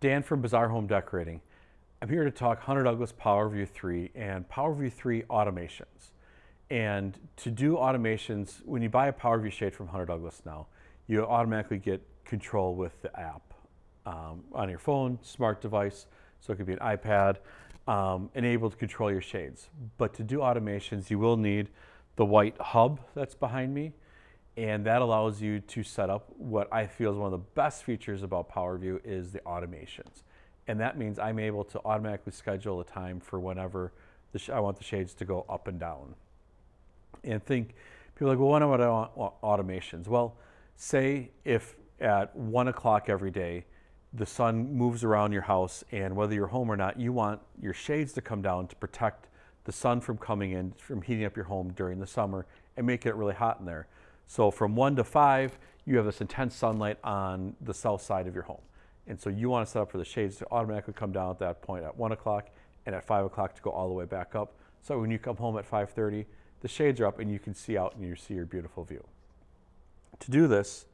Dan from Bazaar Home Decorating. I'm here to talk Hunter Douglas PowerView 3 and PowerView 3 automations. And to do automations, when you buy a PowerView shade from Hunter Douglas now, you automatically get control with the app um, on your phone, smart device, so it could be an iPad, um, enabled to control your shades. But to do automations, you will need the white hub that's behind me, and that allows you to set up what I feel is one of the best features about PowerView is the automations. And that means I'm able to automatically schedule a time for whenever I want the shades to go up and down. And think, people are like, well, I want automations? Well, say if at one o'clock every day, the sun moves around your house and whether you're home or not, you want your shades to come down to protect the sun from coming in, from heating up your home during the summer and making it really hot in there. So from one to five, you have this intense sunlight on the south side of your home. And so you want to set up for the shades to automatically come down at that point at one o'clock and at five o'clock to go all the way back up. So when you come home at 5.30, the shades are up and you can see out and you see your beautiful view. To do this,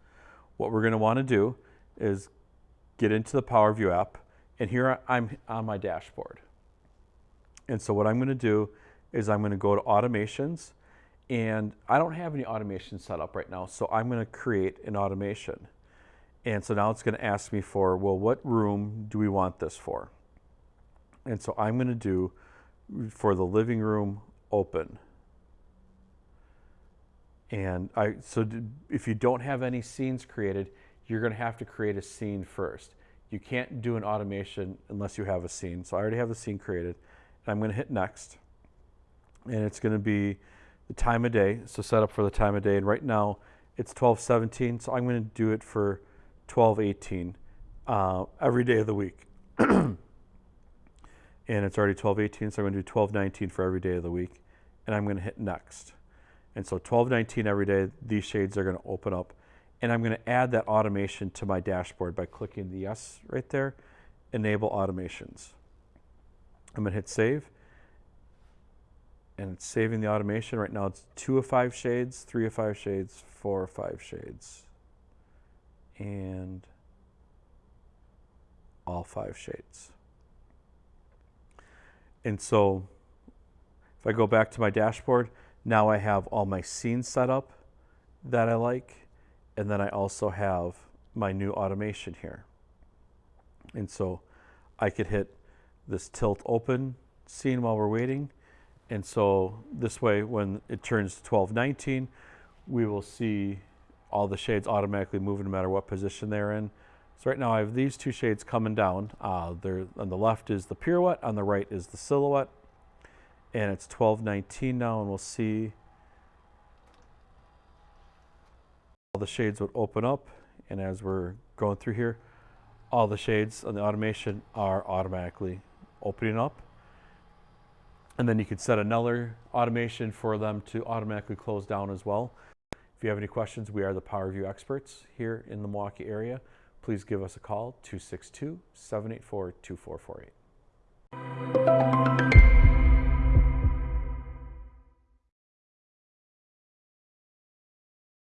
what we're going to want to do is get into the PowerView app and here I'm on my dashboard. And so what I'm going to do is I'm going to go to automations and I don't have any automation set up right now, so I'm going to create an automation. And so now it's going to ask me for, well, what room do we want this for? And so I'm going to do for the living room open. And I, so if you don't have any scenes created, you're going to have to create a scene first. You can't do an automation unless you have a scene. So I already have the scene created. And I'm going to hit next. And it's going to be the time of day. So set up for the time of day. And right now it's 1217. So I'm going to do it for 1218 uh, every day of the week. and it's already 1218. So I'm going to do 1219 for every day of the week. And I'm going to hit next. And so 1219 every day, these shades are going to open up. And I'm going to add that automation to my dashboard by clicking the yes right there, enable automations. I'm going to hit save and it's saving the automation. Right now it's two of five shades, three of five shades, four of five shades, and all five shades. And so if I go back to my dashboard, now I have all my scenes set up that I like, and then I also have my new automation here. And so I could hit this tilt open scene while we're waiting, and so this way, when it turns 1219, we will see all the shades automatically move no matter what position they're in. So right now I have these two shades coming down. Uh, on the left is the pirouette, on the right is the silhouette. And it's 1219 now, and we'll see all the shades would open up. And as we're going through here, all the shades on the automation are automatically opening up. And then you could set another automation for them to automatically close down as well. If you have any questions, we are the PowerView experts here in the Milwaukee area. Please give us a call, 262-784-2448.